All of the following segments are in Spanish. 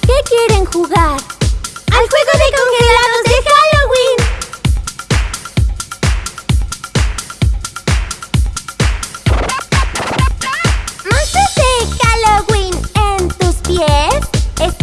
Qué quieren jugar? ¡Al juego de congelados de Halloween! ¡Monstruos de Halloween en tus pies! ¡Es!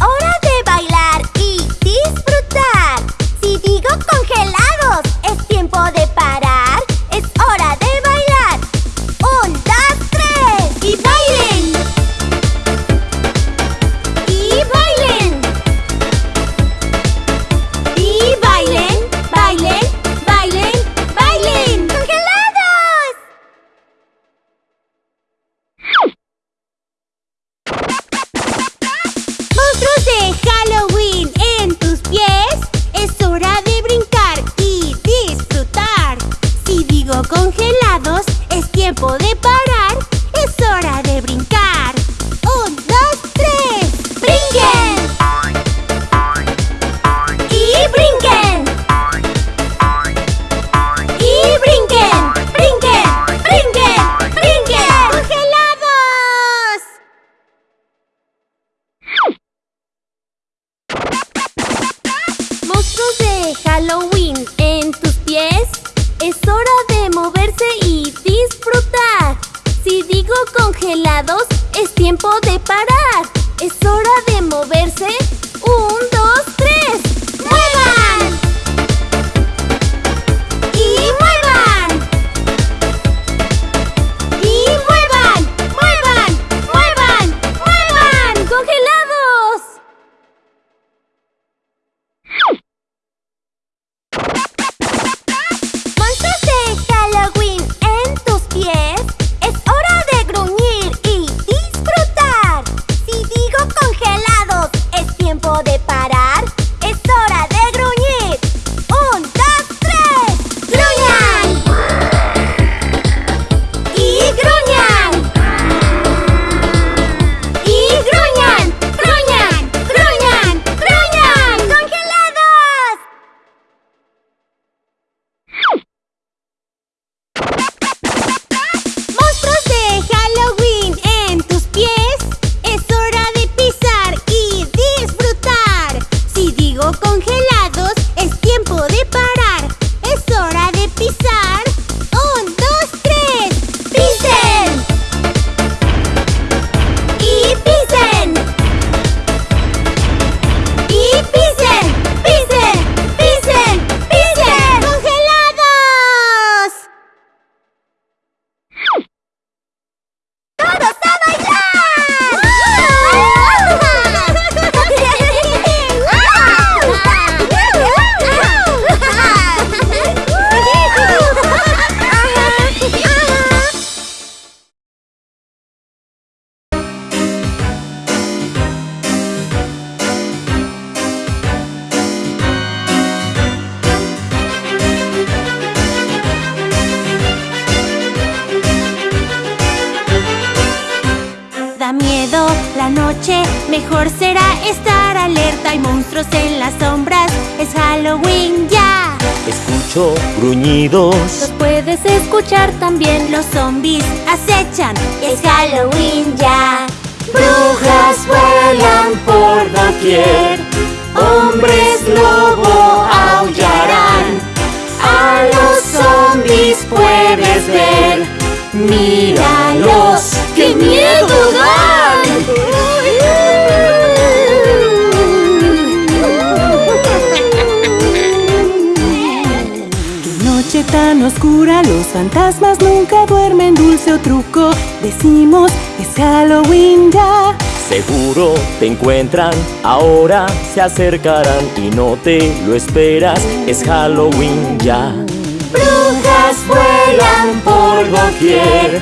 ¡Míralos! ¡Qué miedo dan! ¡Qué noche tan oscura! Los fantasmas nunca duermen, dulce o truco. Decimos, es Halloween ya. Seguro te encuentran, ahora se acercarán y no te lo esperas, es Halloween ya. Brujas vuelan por por doquier.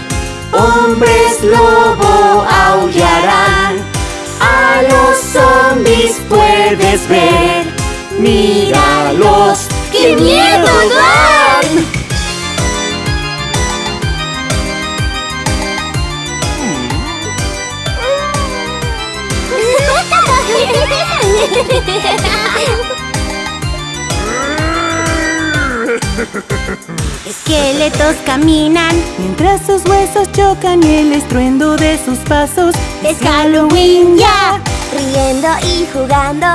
Hombres lobo aullarán, a los zombies puedes ver. Míralos, ¡qué miedo dan! Esqueletos caminan mientras sus huesos chocan y el estruendo de sus pasos es Halloween ya. Riendo y jugando,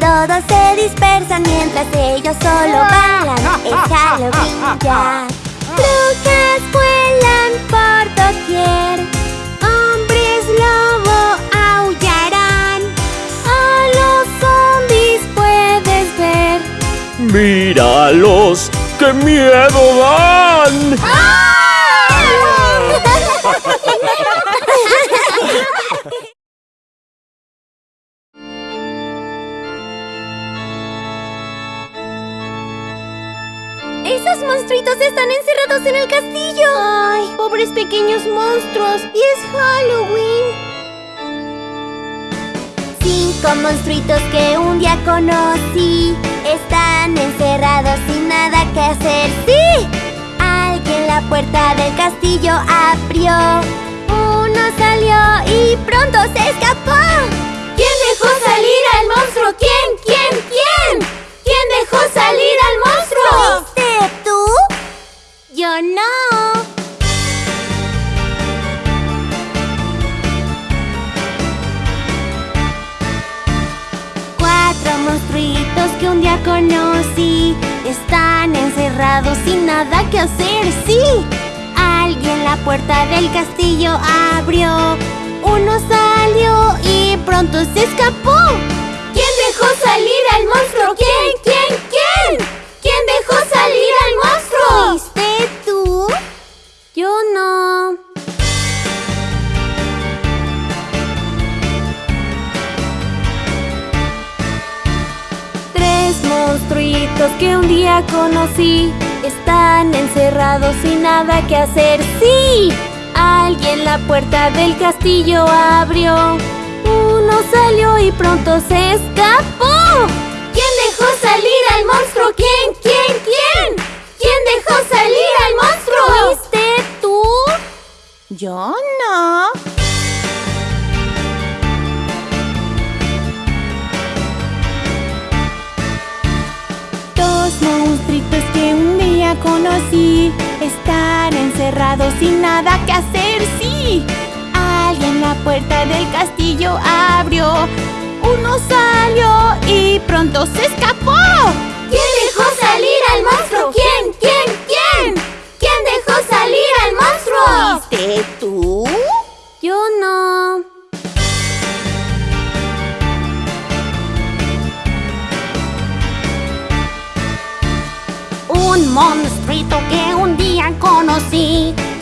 todos se dispersan mientras ellos solo bailan. Es Halloween ya. Lucas vuelan por doquier, hombres lobo aullarán, a los zombies puedes ver. Míralos qué miedo dan. ¡Esos monstruitos están encerrados en el castillo! ¡Ay, pobres pequeños monstruos! ¡Y es Halloween! Cinco monstruitos que un día conocí Están encerrados sin nada que hacer ¡Sí! Alguien la puerta del castillo abrió Uno salió y pronto se escapó ¿Quién dejó salir al monstruo? ¿Quién? ¿Quién? ¿Quién? ¿Quién dejó salir al monstruo? ¿Fuiste tú? Yo no. Monstruitos que un día conocí Están encerrados sin nada que hacer, sí Alguien la puerta del castillo abrió Uno salió y pronto se escapó ¿Quién dejó salir al monstruo? ¿Quién? ¿Quién? ¿Quién? ¿Quién dejó salir al monstruo? Monstruitos que un día conocí Están encerrados sin nada que hacer ¡Sí! Alguien la puerta del castillo abrió Uno salió y pronto se escapó ¿Quién dejó salir al monstruo? ¿Quién? ¿Quién? ¿Quién? ¿Quién dejó salir al monstruo? ¿Fuiste tú? Yo no. Conocí Están encerrados sin nada que hacer, sí Alguien la puerta del castillo abrió Uno salió y pronto se escapó ¿Quién dejó salir al monstruo? ¿Quién? ¿Quién? ¿Quién? ¿Quién dejó salir al monstruo? ¿Fuiste tú?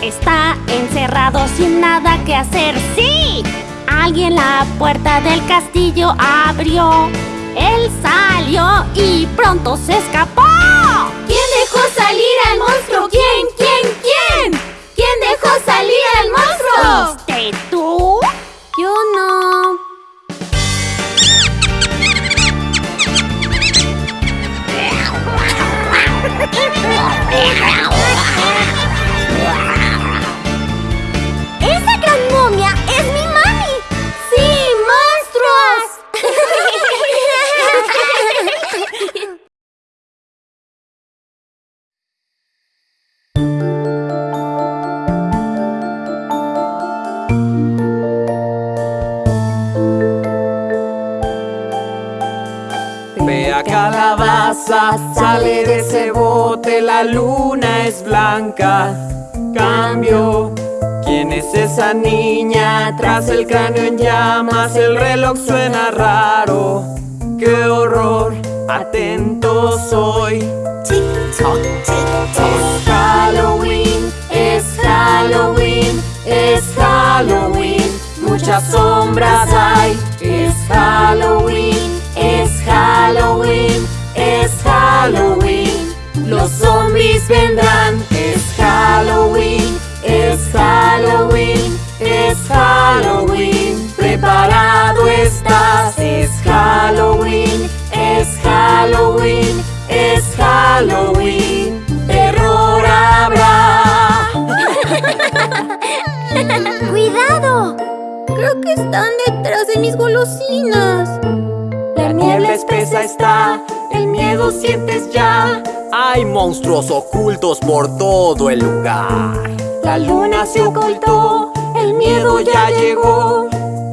Está encerrado sin nada que hacer, ¡sí! Alguien la puerta del castillo abrió Él salió y pronto se escapó ¿Quién dejó salir al monstruo? ¿Quién? ¿Quién? ¿Quién? ¿Quién dejó salir al monstruo? ¿Fuiste tú? Yo no. sale de ese bote, la luna es blanca. Cambio, ¿quién es esa niña? Tras el cráneo en llamas, el reloj suena raro. ¡Qué horror! Atento soy. Es Halloween, es Halloween, es Halloween. Muchas sombras hay. Es Halloween, es Halloween, es Halloween. Los zombies vendrán. Es Halloween, es Halloween, es Halloween. Preparado estás. Es Halloween, monstruos ocultos por todo el lugar. La luna se ocultó, el miedo ya llegó.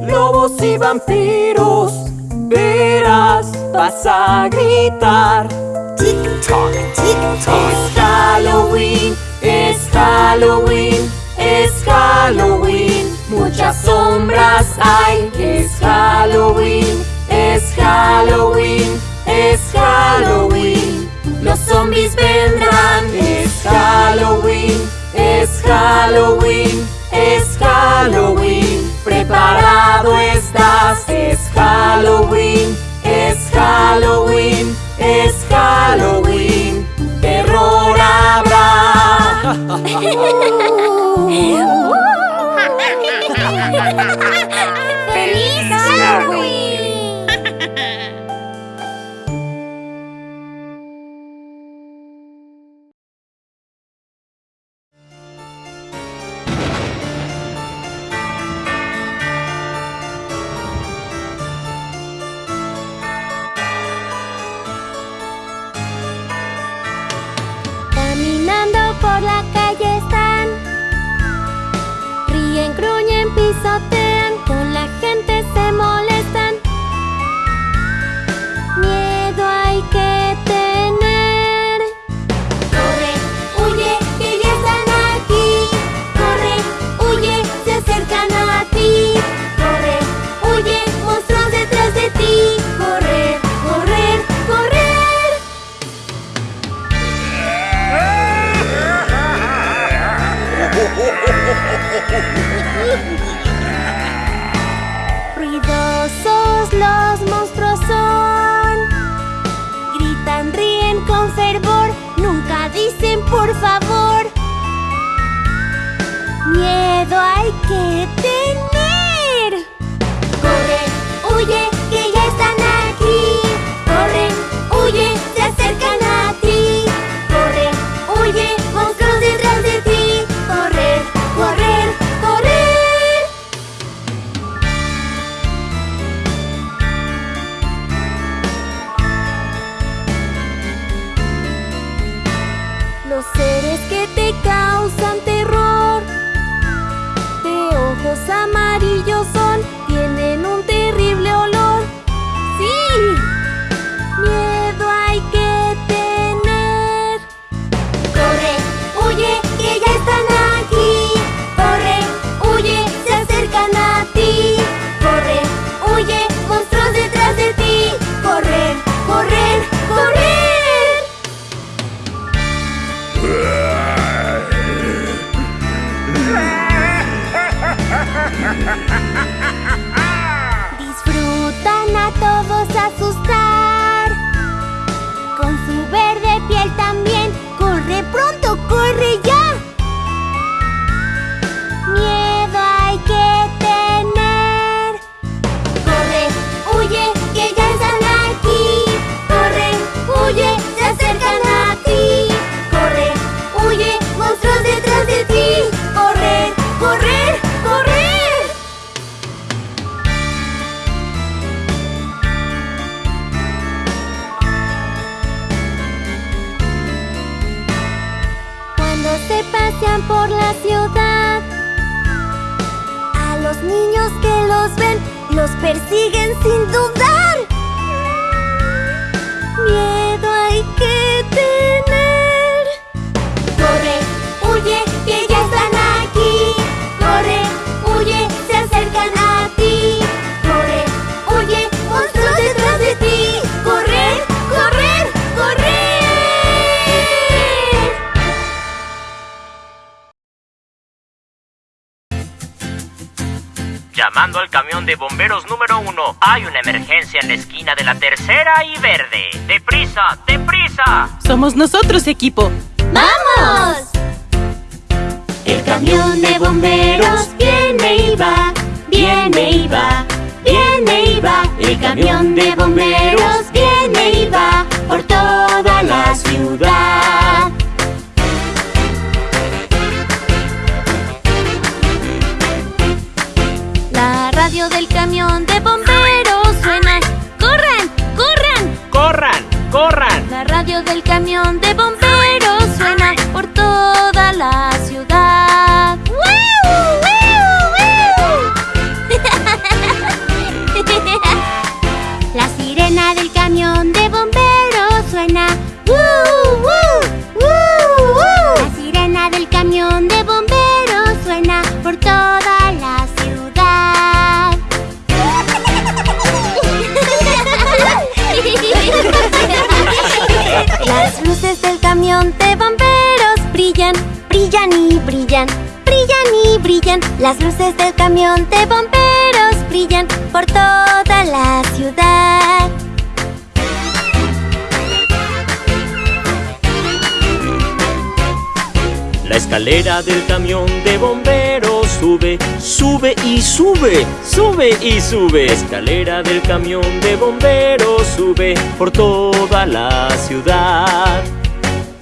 Lobos y vampiros. Verás, vas a gritar. Tic-toc, tic-toc. Es Halloween, es Halloween, es Halloween. Muchas sombras hay. Es Halloween, es Halloween, es Halloween. Zombies vendrán. Es Halloween, es Halloween, es Halloween. Preparado estás. Es Halloween, es Halloween, es Halloween. Terror habrá. A los niños que los ven Los persiguen sin dudar De bomberos número uno. Hay una emergencia en la esquina de la tercera y verde. ¡Deprisa! ¡Deprisa! Somos nosotros, equipo. ¡Vamos! El camión de bomberos viene y va, viene y va, viene y va. El camión de bomberos viene y va por toda la ciudad. Radio del camión de bomberos suena. ¡Corran! ¡Corran! ¡Corran! ¡Corran! La radio del camión de bomberos Las luces del camión de bomberos brillan por toda la ciudad. La escalera del camión de bomberos sube, sube y sube, sube y sube. La escalera del camión de bomberos sube por toda la ciudad.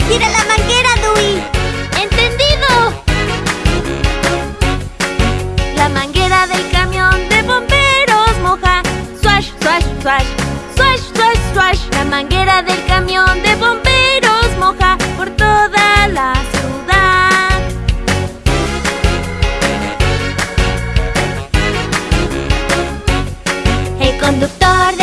¡Tira la manguera, Swash, swash, swash. Swash. La manguera del camión de bomberos moja por toda la ciudad. El conductor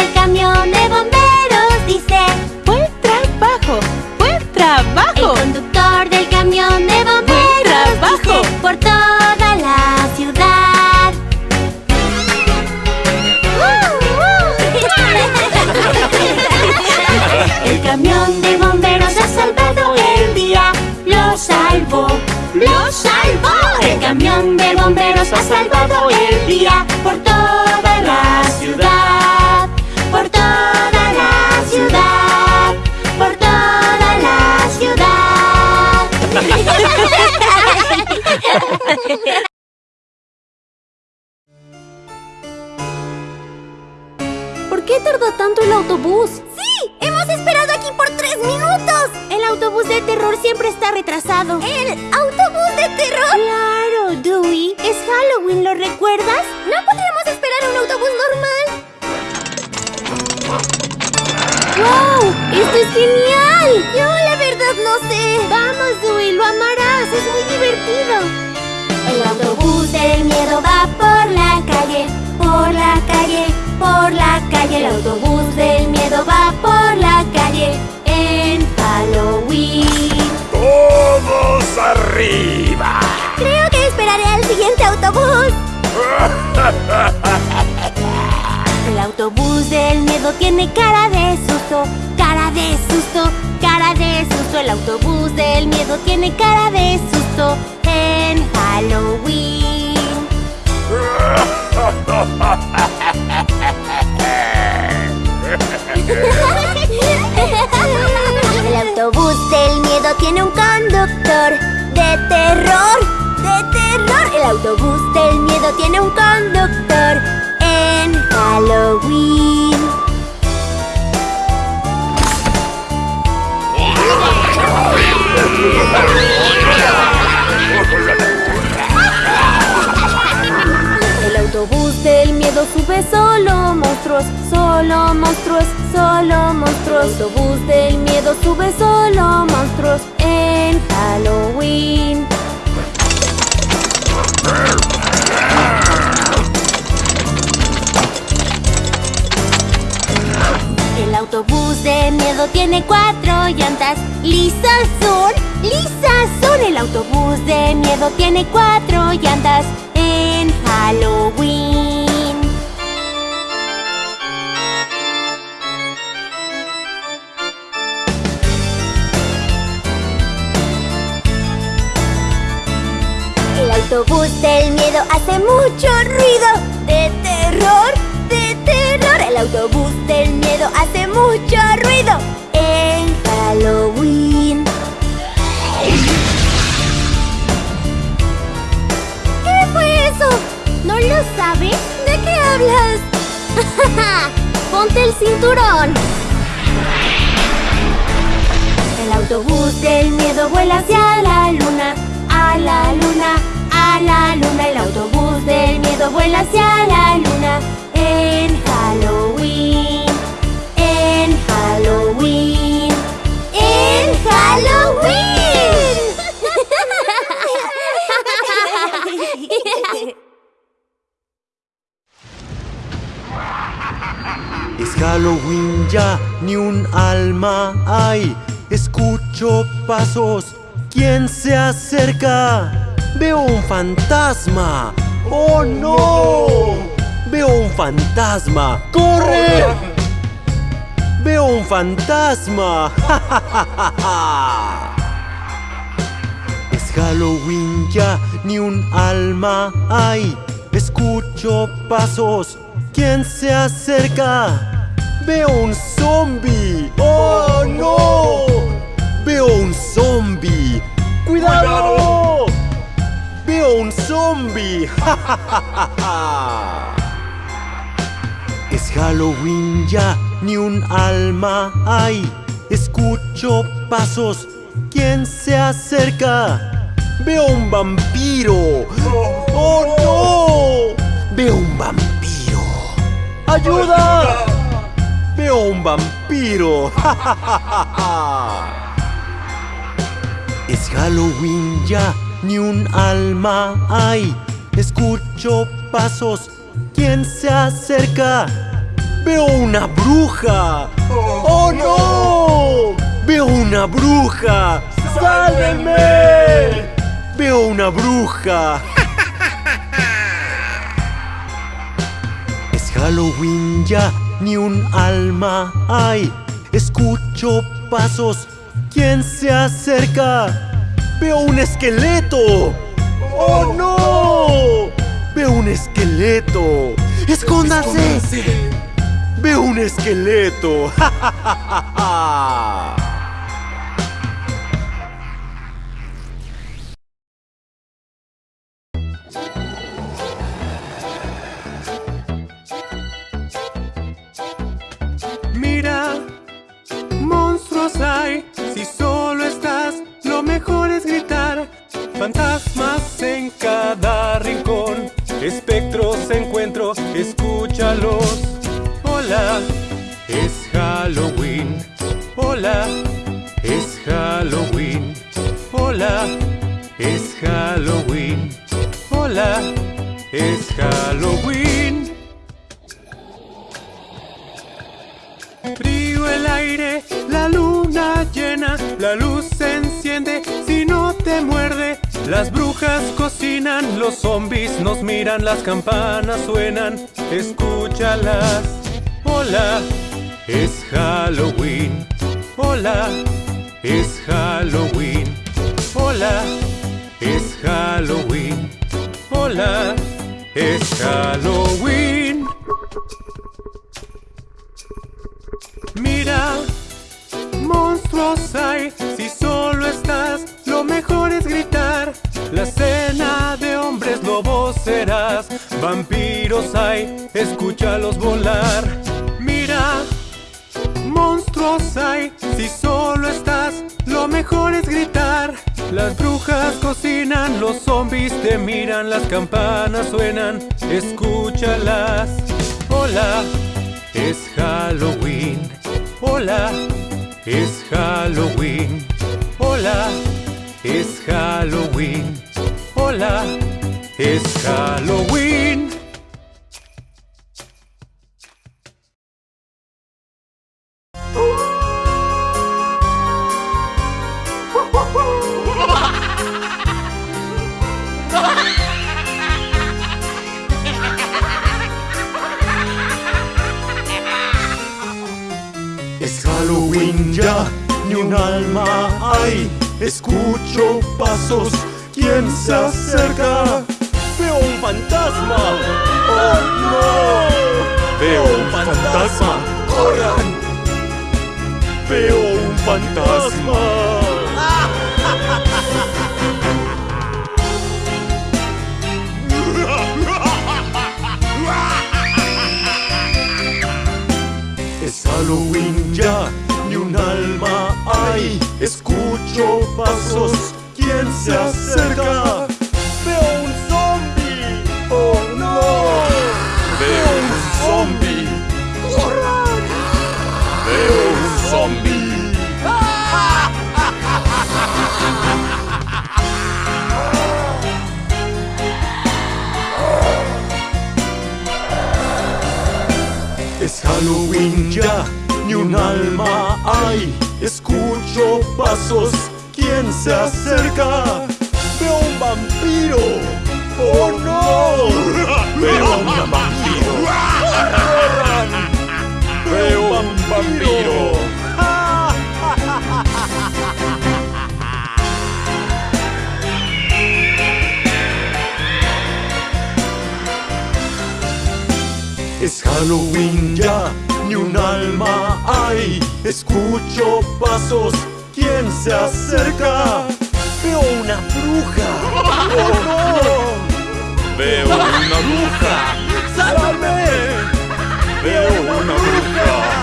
bomberos ha salvado el día por toda la ciudad. Por toda la ciudad. Por toda la ciudad. ¿Por qué tardó tanto el autobús? ¡Sí! ¡Hemos esperado aquí por tres minutos! El autobús de terror siempre está retrasado. ¿El autobús de terror? Claro, Dewey. Es Halloween, ¿lo recuerdas? No podríamos esperar un autobús normal. ¡Wow! ¡Esto es genial! Yo la verdad no sé. Vamos, Dewey, lo amarás. Es muy divertido. El autobús del miedo va por la calle, por la calle, por la calle. El autobús del miedo va por la calle Halloween. ¡Todos arriba! Creo que esperaré al siguiente autobús. El autobús del miedo tiene cara de susto, cara de susto, cara de susto. El autobús del miedo tiene cara de susto en Halloween. El autobús del miedo tiene un conductor de terror, de terror. El autobús del miedo tiene un conductor en Halloween. El autobús del miedo sube solo monstruos, solo monstruos, solo monstruos. El autobús del miedo sube solo monstruos en Halloween. El autobús de miedo tiene cuatro llantas. Lisas son, lisas son. El autobús de miedo tiene cuatro llantas en Halloween. Autobús del miedo hace mucho ruido de terror, de terror. El autobús del miedo hace mucho ruido en Halloween. ¿Qué fue eso? ¿No lo sabes? ¿De qué hablas? Ponte el cinturón. El autobús del miedo vuela hacia la luna, a la luna, la luna. El autobús del miedo vuela hacia la luna en Halloween, en Halloween, en Halloween. Es Halloween ya, ni un alma hay. Escucho pasos. ¿Quién se acerca? Veo un fantasma. ¡Oh no! Veo un fantasma. ¡Corre! Veo un fantasma. ¡Ja, ja, ja! Es Halloween ya, ni un alma hay. Escucho pasos, ¿quién se acerca? Veo un zombie. ¡Oh no! Veo un zombie. ¡Cuidado! Veo un zombie. Es Halloween ya, ni un alma hay. Escucho pasos, ¿quién se acerca? Veo un vampiro. ¡Oh no! Veo un vampiro. ¡Ayuda! Veo un vampiro. Es Halloween ya, ni un alma hay. Escucho pasos, ¿quién se acerca? Veo una bruja. ¡Oh no! Veo una bruja. ¡Sálvenme! Veo una bruja. Es Halloween ya, ni un alma hay. Escucho pasos, ¿quién se acerca? Veo un esqueleto. ¡Oh no! Veo un esqueleto. ¡Escóndase! Veo un esqueleto. Mira, monstruos hay. Si solo estás, lo mejor es gritar. Fantasmas en cada rincón. Espectros encuentro, escúchalos. Hola, es Halloween. Hola, es Halloween. Hola, es Halloween. Hola, es Halloween. Frío el aire, la luna llena, la luz se enciende si no te muerde. Las brujas cocinan, los zombies nos miran, las campanas suenan, escúchalas. Hola, es Halloween. Hola, es Halloween. Hola, es Halloween. Hola, es Halloween. Monstruos hay, si solo estás, lo mejor es gritar. La cena de hombres lobos serás, vampiros hay, escúchalos volar. Mira, monstruos hay, si solo estás, lo mejor es gritar. Las brujas cocinan, los zombies te miran, las campanas suenan, escúchalas. Hola, es Halloween. Hola, es Halloween. Hola, es Halloween. Hola, es Halloween. Un alma hay. Escucho pasos, ¿quién se acerca? Veo un fantasma. ¡Oh no! Veo un fantasma. ¡Corran! Veo un fantasma. Es Halloween ya, un alma hay. Escucho pasos, ¿quién se acerca? Veo un zombie. ¡Oh no! Veo un zombie. ¡Corran! Veo un zombie. Es Halloween ya, ni un alma hay. Escucho pasos, ¿quién se acerca? Veo un vampiro. ¡Oh no! Veo un vampiro. ¡Corran! Veo un vampiro. Es Halloween ya ni un alma hay. Escucho pasos, ¿quién se acerca? Veo una bruja. ¡Oh no! Veo una bruja. ¡Sálvame! Veo una bruja.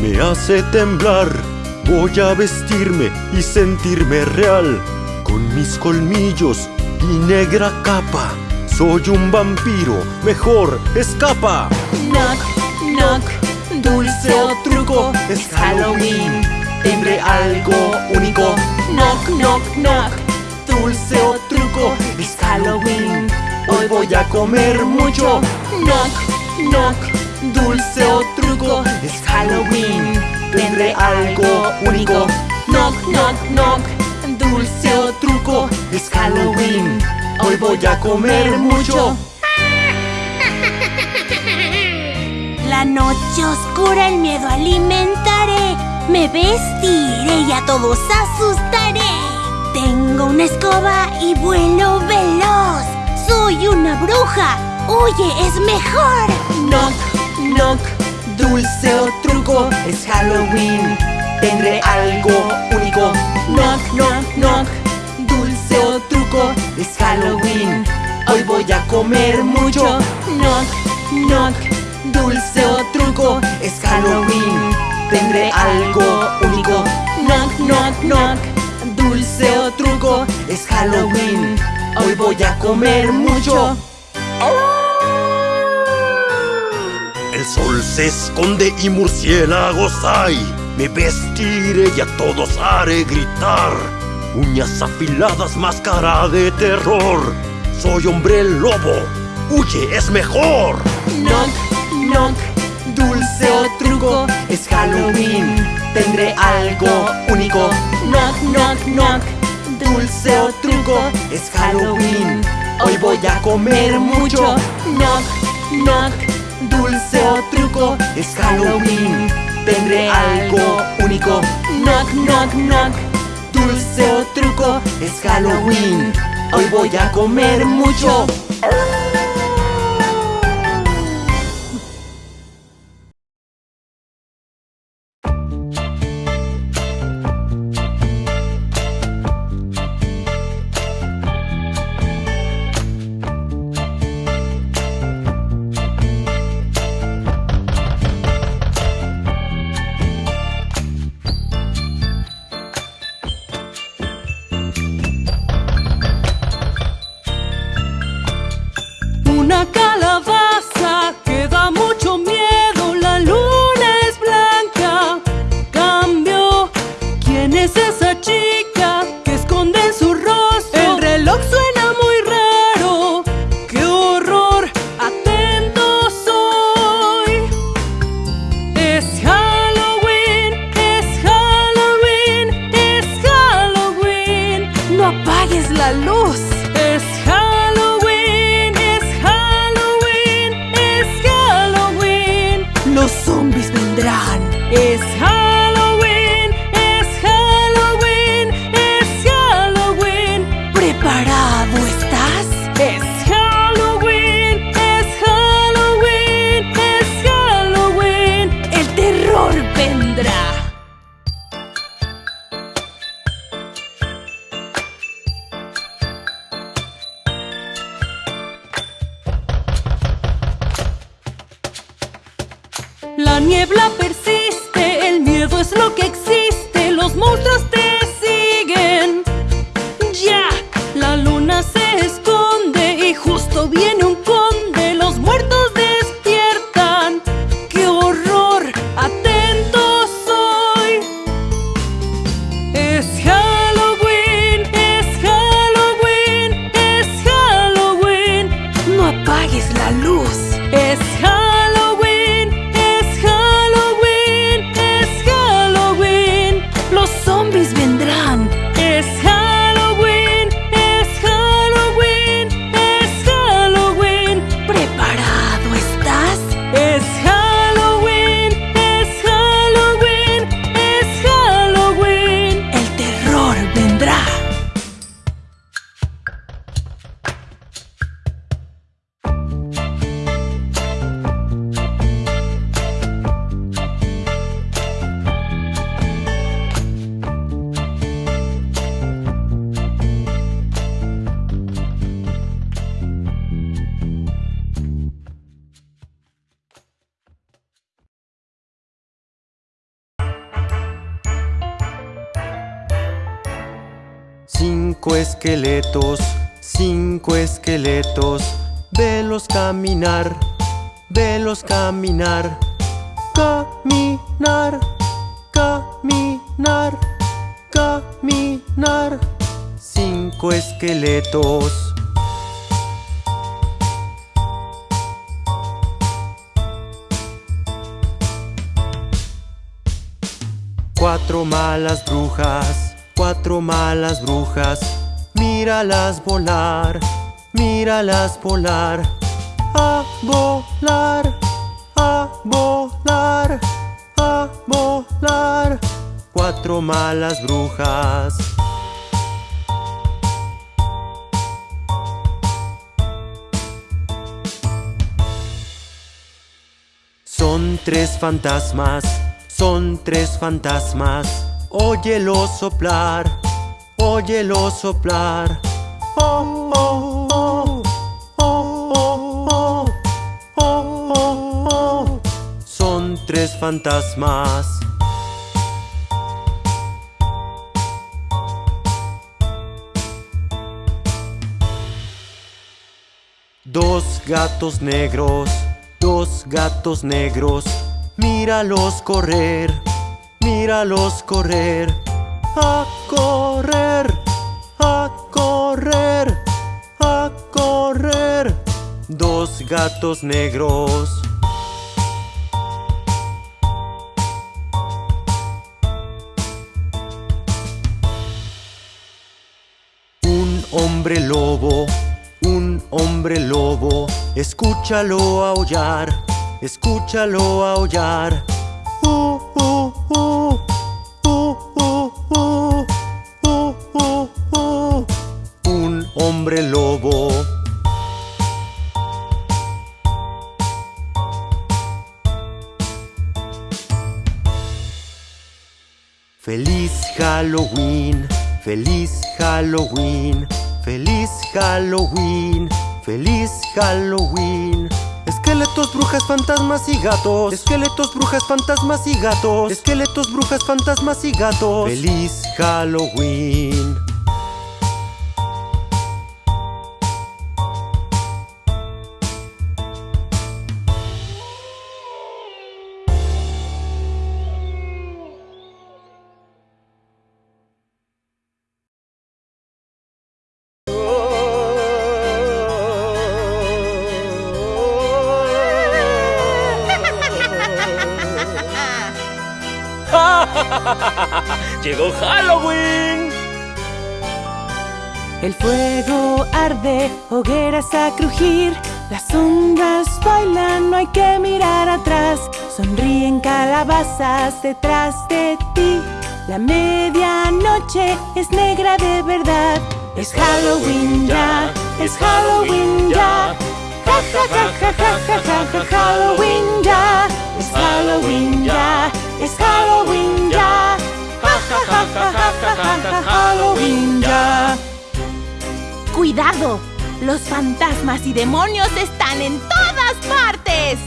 Me hace temblar. Voy a vestirme y sentirme real. Con mis colmillos y negra capa. Soy un vampiro, mejor escapa. Knock, knock, dulce o truco, es Halloween. Tendré algo único. Knock, knock, knock, dulce o truco, es Halloween. Hoy voy a comer mucho. Knock, knock, dulce o truco, es Halloween. Tendré algo único. Knock, knock, knock, dulce o truco, es Halloween. Hoy voy a comer mucho. La noche oscura, el miedo alimentaré. Me vestiré y a todos asustaré. Tengo una escoba y vuelo veloz. Soy una bruja. Oye, es mejor. Knock, knock, dulce o truco, es Halloween. Tendré algo único. Knock, knock, knock, dulce o truco, es Halloween. Hoy voy a comer mucho. Knock, knock, dulce o truco, es Halloween. Tendré algo único. Knock, knock, knock, dulce o truco, es Halloween. Hoy voy a comer mucho. Sol se esconde y murciélagos hay. Me vestiré y a todos haré gritar. Uñas afiladas, máscara de terror. Soy hombre lobo. Huye, es mejor. Knock, knock, dulce o truco, es Halloween. Tendré algo único. Knock, knock, knock, dulce o truco, es Halloween. Hoy voy a comer mucho. Knock, knock, dulce o truco, es Halloween. Tendré algo único. Knock, knock, knock, dulce o truco, es Halloween. Hoy voy a comer mucho. Esqueletos, cinco esqueletos, velos caminar, velos caminar, caminar, caminar, caminar. Cinco esqueletos. Cuatro malas brujas cuatro malas brujas, míralas volar, míralas volar, a volar, a volar, a volar, cuatro malas brujas. Son tres fantasmas, son tres fantasmas. Óyelo soplar, óyelo soplar. Oh, oh, oh, oh, oh, Son tres fantasmas. Dos gatos negros, dos gatos negros, míralos correr míralos correr, a correr, a correr, a correr. Dos gatos negros. Un hombre lobo, un hombre lobo, escúchalo aullar, escúchalo aullar. Lobo. Feliz Halloween, feliz Halloween, feliz Halloween, feliz Halloween. Esqueletos, brujas, fantasmas y gatos. Esqueletos, brujas, fantasmas y gatos. Esqueletos, brujas, fantasmas y gatos. Feliz Halloween. Halloween! El fuego arde, hogueras a crujir. Las sombras bailan, no hay que mirar atrás. Sonríen calabazas detrás de ti. La medianoche es negra de verdad. Es Halloween ya, es Halloween ya. Ja ja ja ja ja ja ja Halloween ya. Es Halloween ya, es Halloween ya. Halloween ya. ¡Cuidado! Los fantasmas y demonios están en todas partes.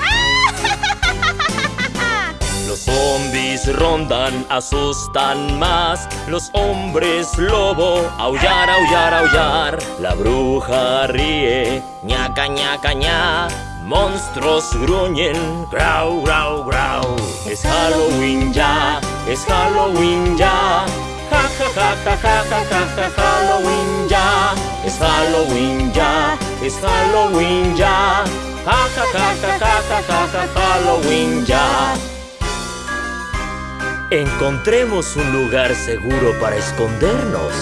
Los zombies rondan, asustan más. Los hombres lobo, aullar, aullar, aullar. La bruja ríe, ñaca, ñaca, ña. Monstruos gruñen, grau, grau, grau. Es Halloween ya, es Halloween ya. Ja, ja, ja, ja, ja, ja, ja, Halloween ya. Es Halloween ya, es Halloween ya. Ja, ja, ja, ja, ja, ja, ja, ja, Halloween ya. Encontremos un lugar seguro para escondernos.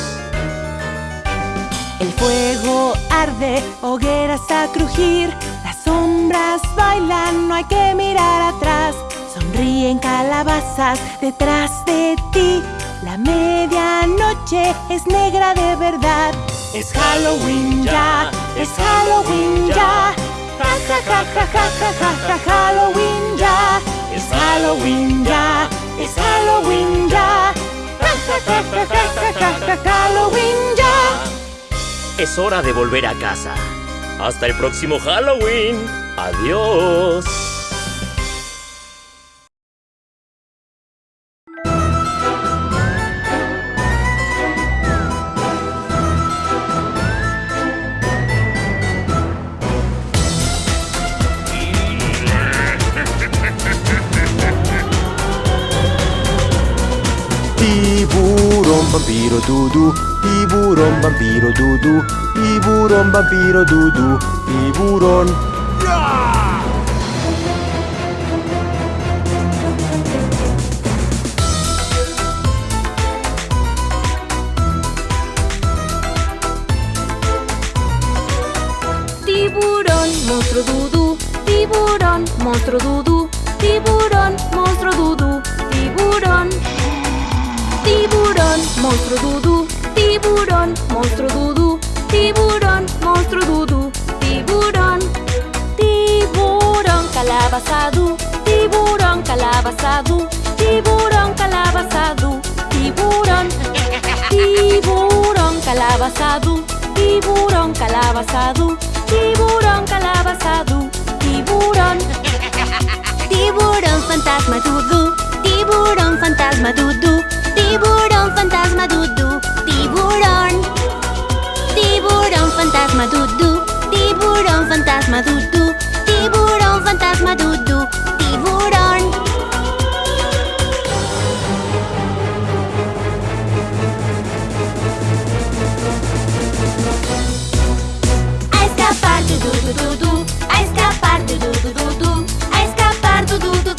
El fuego arde, hogueras a crujir. Sombras bailan, no hay que mirar atrás. Sonríen calabazas detrás de ti. La medianoche es negra de verdad. Es Halloween ya, es Halloween ya. Ja ja ja ja ja ja ja Halloween ya. Es Halloween ya, es Halloween ya. Ja ja ja ja ja ja ja Halloween ya. Es hora de volver a casa. Hasta el próximo Halloween. Adiós. Tiburón, vampiro, dudu, tiburón, vampiro, dudu, tiburón, vampiro, dudu, tiburón. Tiburón, monstruo dudú, tiburón, monstruo dudú, tiburón, monstruo dudú, tiburón. Tiburón, monstruo dudú, tiburón, monstruo dudú, calabazadú, tiburón, calabazadú, tiburón, calabazadú, tiburón. Tiburón, calabazadú, tiburón, calabazadú, tiburón, calabazadú, tiburón. Tiburón fantasma dudú, tiburón fantasma dudú, tiburón fantasma dudú, tiburón. Tiburón fantasma dudú, tiburón fantasma dudú, Tiburão, fantasma Dudu, tiburón. A escapar do Dudu, Dudu A escapar do Dudu, Dudu A escapar do Dudu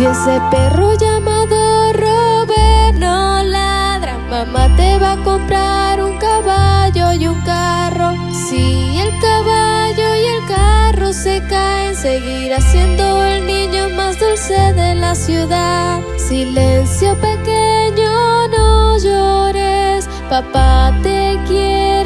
Si ese perro llamado Robert no ladra, mamá te va a comprar un caballo y un carro. Si el caballo y el carro se caen, seguirá siendo el niño más dulce de la ciudad. Silencio pequeño, no llores, papá te quiere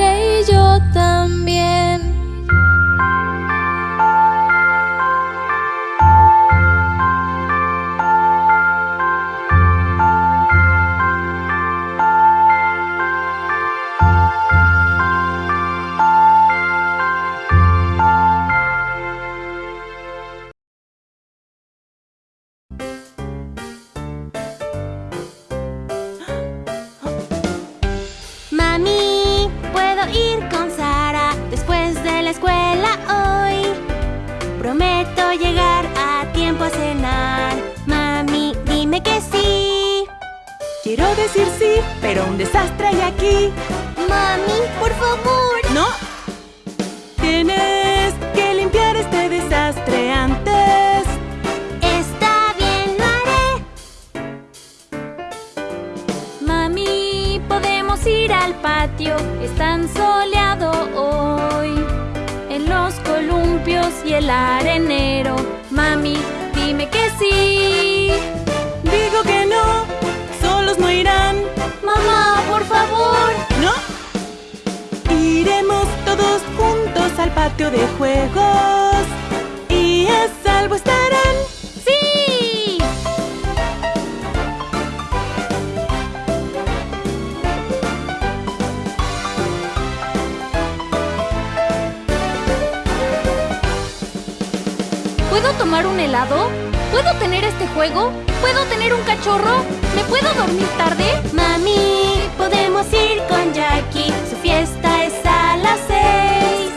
¿Puedo tomar un helado? ¿Puedo tener este juego? ¿Puedo tener un cachorro? ¿Me puedo dormir tarde? Mami, podemos ir con Jackie. Su fiesta es a las seis.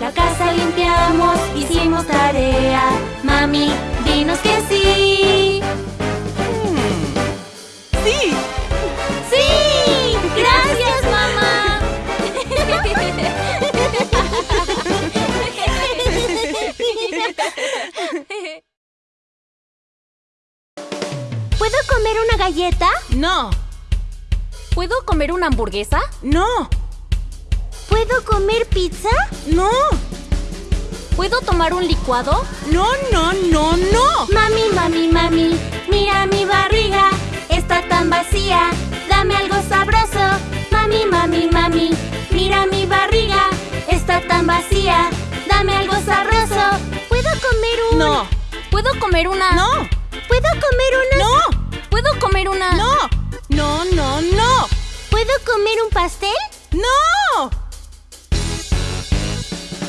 La casa limpiamos, hicimos tarea. Mami, dinos que sí. Galleta? No, ¿Puedo comer una hamburguesa? no, ¿Puedo comer pizza? no, ¿Puedo tomar un licuado? no, no, no, no. Mami, mami, mami, mira mi barriga, está tan vacía, dame algo sabroso. Mami, mami, mami, mira mi barriga, está tan vacía, dame algo sabroso. ¿Puedo comer un...? No, ¿Puedo comer una? no, ¿Puedo comer una...? no, ¿Puedo comer una? no, no, no, no, ¿Puedo comer un pastel? no.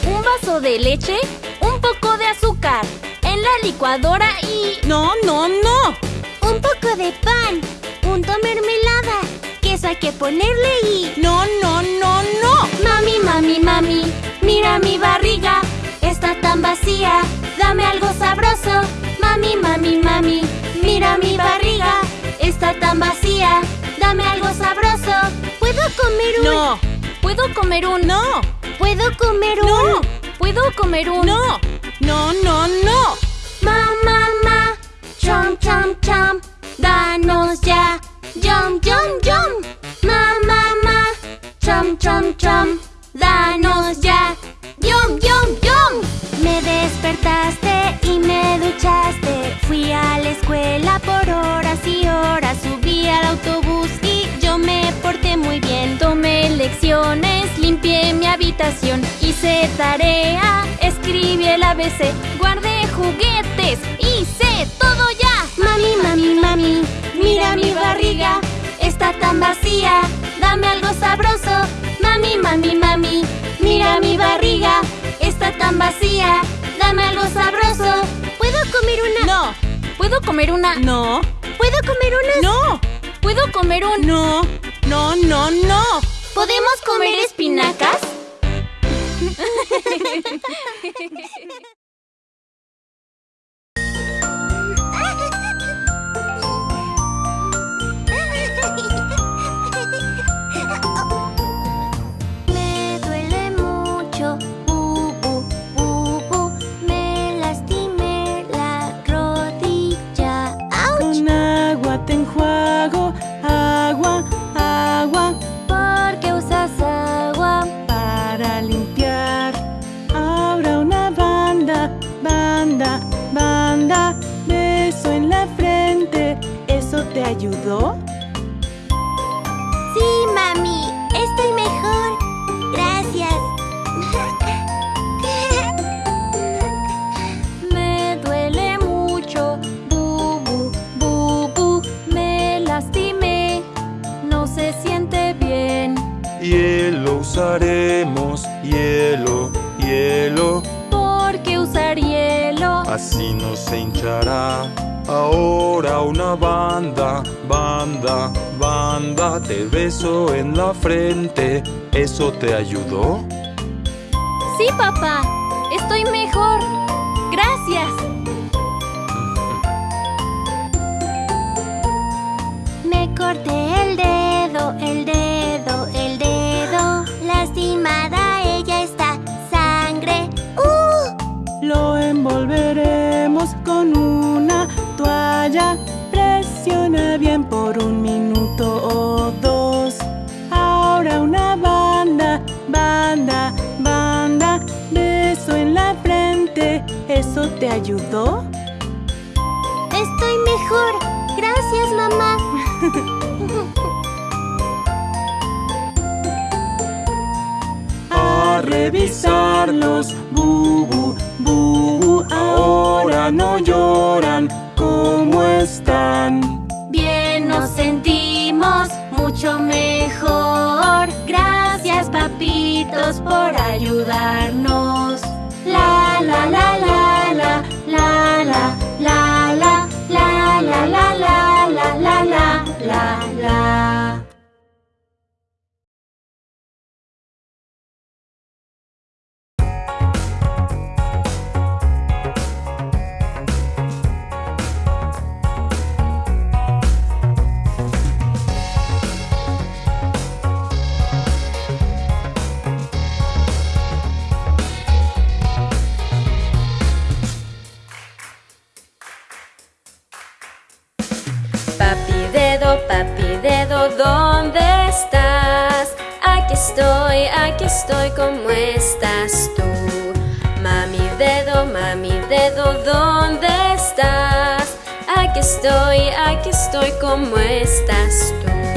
Un vaso de leche, un poco de azúcar, en la licuadora y... No, no, no. Un poco de pan, punto mermelada, queso hay que ponerle y... No, no, no, no. Mami, mami, mami, mira mi barriga, está tan vacía, dame algo sabroso. Mami, mami, mami, mira mi barriga, está tan vacía, dame algo sabroso. ¿Puedo comer un...? No, ¿Puedo comer un... no, ¿Puedo comer un...? no, ¿Puedo comer un... no, no, no, no. Ma, ma, ma, chom, chom, chom, danos y me duchaste, fui a la escuela por horas y horas, subí al autobús y yo me porté muy bien. Tomé lecciones, limpié mi habitación, hice tarea, escribí el ABC, guardé juguetes, hice todo ya. Mami, mami, mami, Mira mi barriga, está tan vacía. Dame algo sabroso, mami, mami, mami. Mira mi barriga, está tan vacía. Algo sabroso. ¿Puedo comer una? No. ¿Puedo comer una? No. ¿Puedo comer una? No. ¿Puedo comer un? No. No, no, no. ¿Podemos comer espinacas? ayudó? Sí, mami, estoy mejor. Gracias. Me duele mucho, bubu, bubu. Me lastimé, no se siente bien. Hielo usaremos, hielo, hielo, ¿Por qué usar hielo? así no se hinchará. Ahora una banda, banda, banda, te beso en la frente. ¿Eso te ayudó? Sí, papá, estoy mejor. Gracias. Me corté por un minuto o dos. Ahora una banda, banda, banda. Beso en la frente. ¿Eso te ayudó? Estoy mejor. Gracias, mamá. A revisarlos, bubu, bubu. Ahora no lloran. ¿Cómo están? Mucho mejor. Gracias, papitos, por ayudarnos. La la la la la la la la la la la la la la la la la la. Aquí estoy, ¿cómo estás tú? Mami dedo, mami dedo, ¿dónde estás? Aquí estoy, aquí estoy, ¿cómo estás tú?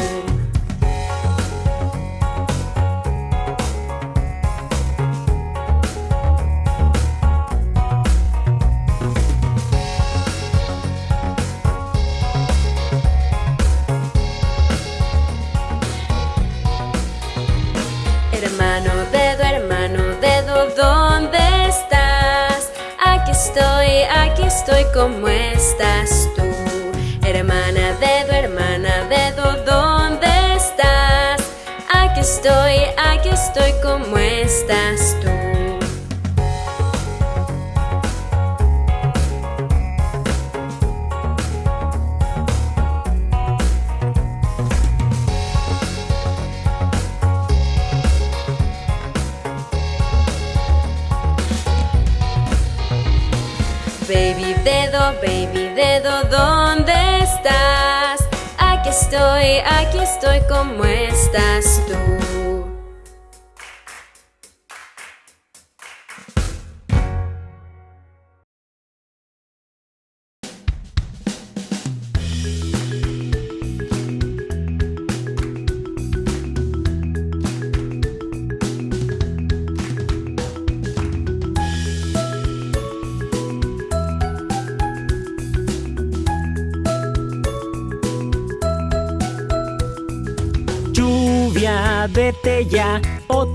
Estoy, ¿cómo estás tú? Hermana dedo, hermana dedo, ¿dónde estás? Aquí estoy, aquí estoy, ¿cómo estás baby dedo, ¿dónde estás? Aquí estoy, aquí estoy, ¿cómo estás tú?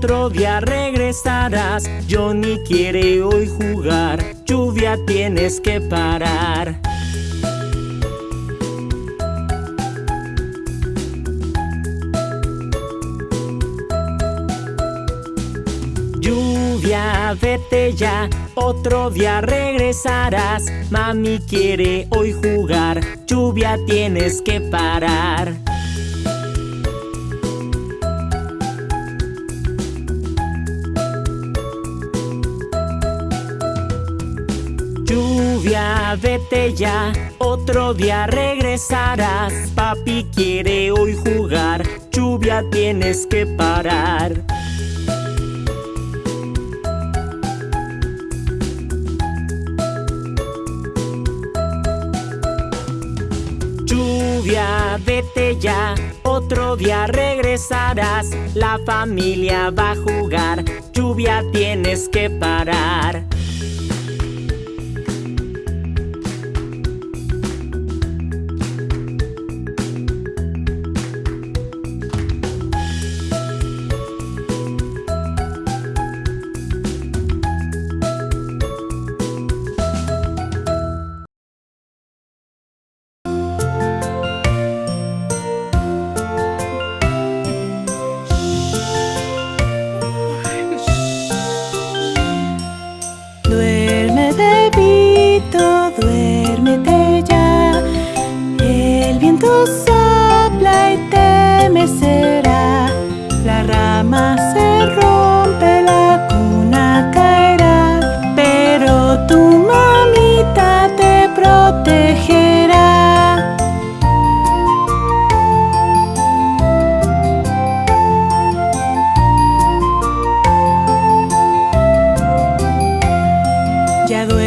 Otro día regresarás. Johnny quiere hoy jugar, lluvia tienes que parar. Lluvia, vete ya, otro día regresarás. Mami quiere hoy jugar, lluvia tienes que parar. Vete ya, otro día regresarás. Papi quiere hoy jugar, lluvia tienes que parar. Lluvia, vete ya, otro día regresarás. La familia va a jugar, lluvia tienes que parar. Ya duerme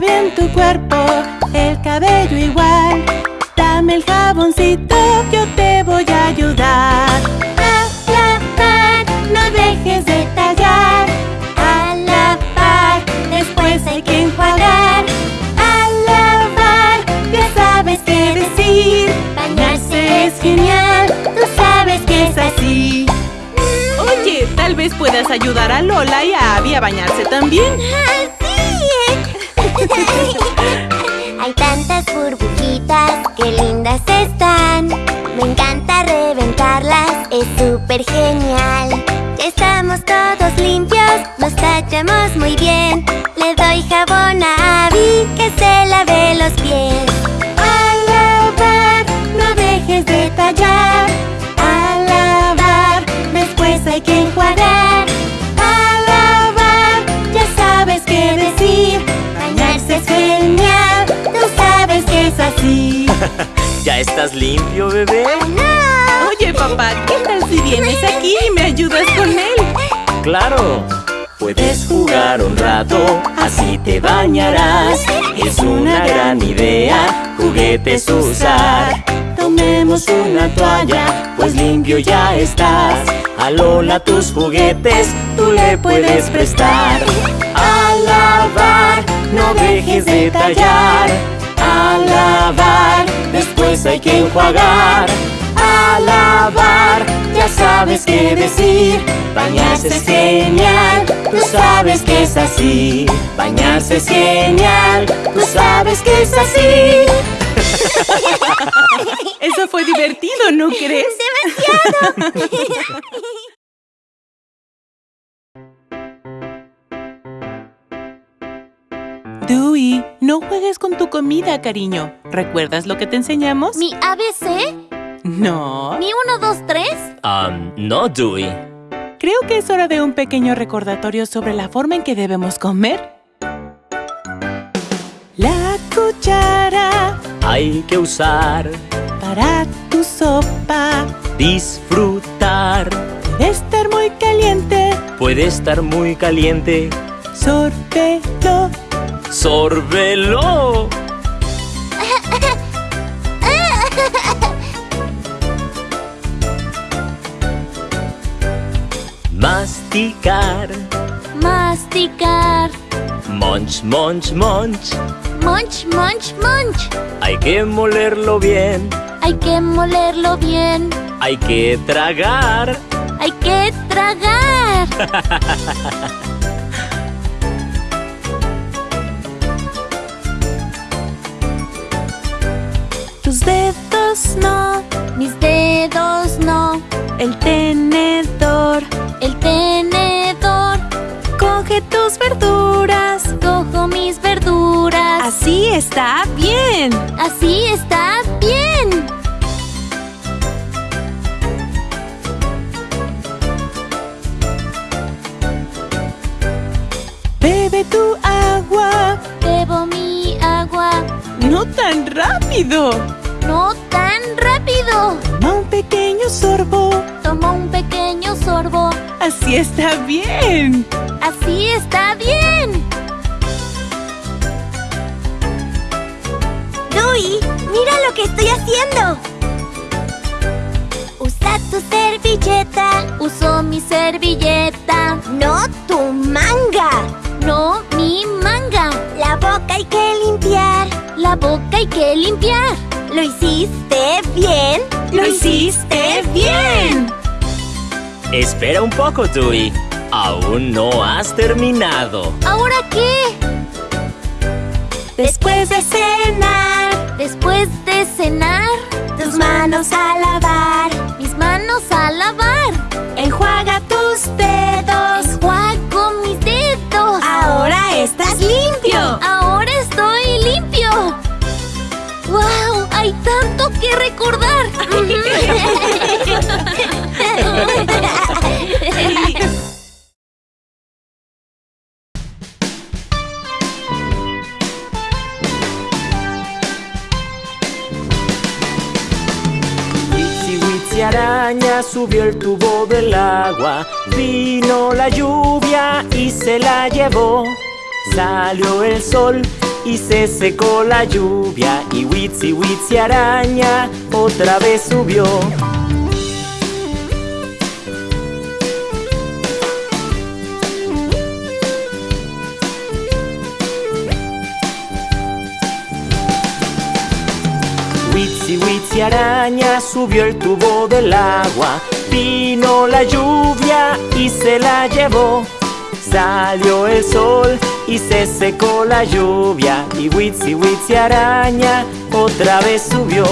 Bien tu cuerpo, el cabello igual. Dame el jaboncito, yo te voy a ayudar. A lavar, no dejes de tallar. A lavar, después hay que enjuagar. A lavar, ya sabes qué decir. Bañarse es genial, tú sabes que es así. Oye, tal vez puedas ayudar a Lola y a Abby a bañarse también. súper genial. Estamos todos limpios, nos tallamos muy bien. Le doy jabón a Abby que se lave los pies. Al lavar, no dejes de tallar. Al lavar, después hay que enjuagar. Al lavar, ya sabes qué decir. Bañarse es genial, tú sabes que es así. ¿Ya estás limpio, bebé? ¡No! Oye, papá, vienes aquí y me ayudas con él? ¡Claro! Puedes jugar un rato, así te bañarás. Es una gran idea, juguetes usar. Tomemos una toalla, pues limpio ya estás. A tus juguetes, tú le puedes prestar. A no dejes de tallar. A después hay que enjuagar. A lavar, ya sabes qué decir. Bañarse es genial, tú sabes que es así. Bañarse es genial, tú sabes que es así. Eso fue divertido, ¿no crees? ¡Demasiado! Dewey, no juegues con tu comida, cariño. ¿Recuerdas lo que te enseñamos? ¿Mi ABC? No. ¿Mi 1, 2, 3? Um, no, Dewey. Creo que es hora de un pequeño recordatorio sobre la forma en que debemos comer. La cuchara Hay que usar, para tu sopa disfrutar. debe estar muy caliente. Puede estar muy caliente. Sórbelo. ¡Sórbelo! Masticar. Masticar. Munch, munch, munch. Munch, munch, munch. Hay que molerlo bien. Hay que molerlo bien. Hay que tragar. Hay que tragar. Tus dedos no. Mis dedos no. El tenedor. El tenedor. Coge tus verduras. Cojo mis verduras. Así está bien. Así está bien. Bebe tu agua. Bebo mi agua. No tan rápido. No tan rápido. Toma un pequeño sorbo. Tomo un pequeño sorbo. Así está bien. Así está bien. Dewey, mira lo que estoy haciendo. Usa tu servilleta, Uso mi servilleta. no tu manga. No mi manga. La boca hay que limpiar. La boca hay que limpiar. ¿Lo hiciste bien? Lo hiciste bien. Espera un poco, Dewey. Aún no has terminado. ¿Ahora qué? Después de cenar, Después de cenar, tus manos a lavar. mis manos a lavar. Enjuaga tus dedos. Enjuago mis dedos. Ahora estás limpio. Hay tanto que recordar. Araña subió el tubo del agua. Vino la lluvia y se la llevó. Salió el sol y se secó la lluvia. Y Witsi, Witsi araña otra vez subió. Witsi, Witsi araña subió el tubo del agua. Vino la lluvia y se la llevó. Salió el sol y se secó la lluvia. Y Witsi, Witsi araña otra vez subió.